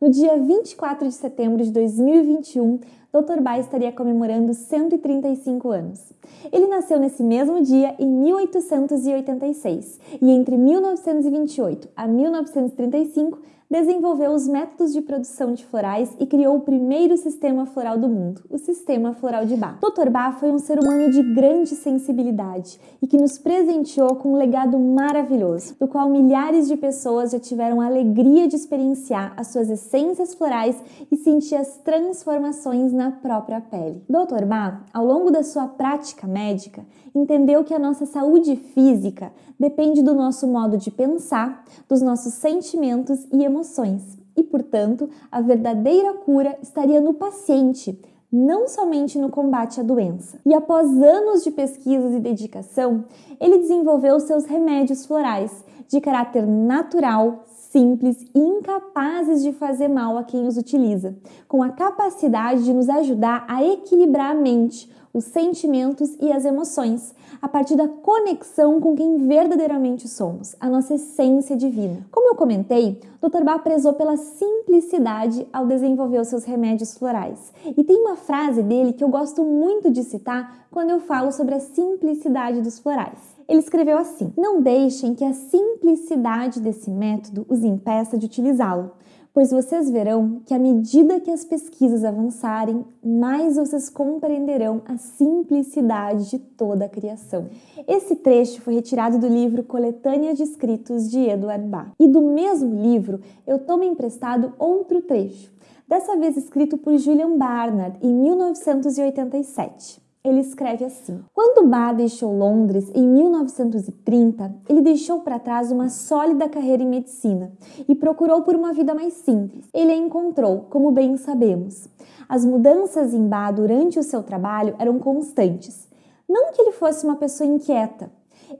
No dia 24 de setembro de 2021, Dr. Bach estaria comemorando 135 anos. Ele nasceu nesse mesmo dia em 1886 e entre 1928 a 1935 desenvolveu os métodos de produção de florais e criou o primeiro sistema floral do mundo, o Sistema Floral de Bach. Dr. Bach foi um ser humano de grande sensibilidade e que nos presenteou com um legado maravilhoso, do qual milhares de pessoas já tiveram a alegria de experienciar as suas essências florais e sentir as transformações na própria pele. Dr. Bach, ao longo da sua prática médica, entendeu que a nossa saúde física depende do nosso modo de pensar, dos nossos sentimentos e emoções. E, portanto, a verdadeira cura estaria no paciente, não somente no combate à doença. E após anos de pesquisas e dedicação, ele desenvolveu seus remédios florais de caráter natural, simples e incapazes de fazer mal a quem os utiliza, com a capacidade de nos ajudar a equilibrar a mente, os sentimentos e as emoções, a partir da conexão com quem verdadeiramente somos, a nossa essência divina. Como eu comentei, Dr. Bach prezou pela simplicidade ao desenvolver os seus remédios florais. E tem uma frase dele que eu gosto muito de citar quando eu falo sobre a simplicidade dos florais. Ele escreveu assim: Não deixem que a simplicidade desse método os impeça de utilizá-lo pois vocês verão que à medida que as pesquisas avançarem, mais vocês compreenderão a simplicidade de toda a criação. Esse trecho foi retirado do livro Coletânea de Escritos de Edward Bach. E do mesmo livro, eu tomo emprestado outro trecho, dessa vez escrito por Julian Barnard em 1987 ele escreve assim: Quando Bach deixou Londres em 1930, ele deixou para trás uma sólida carreira em medicina e procurou por uma vida mais simples. Ele a encontrou, como bem sabemos. As mudanças em Bach durante o seu trabalho eram constantes. Não que ele fosse uma pessoa inquieta,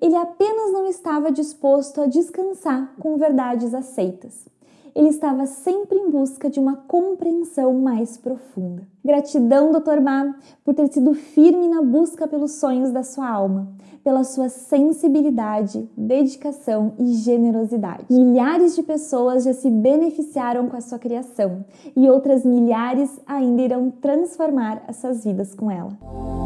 ele apenas não estava disposto a descansar com verdades aceitas ele estava sempre em busca de uma compreensão mais profunda. Gratidão, Dr. Ma, por ter sido firme na busca pelos sonhos da sua alma, pela sua sensibilidade, dedicação e generosidade. Milhares de pessoas já se beneficiaram com a sua criação e outras milhares ainda irão transformar essas vidas com ela.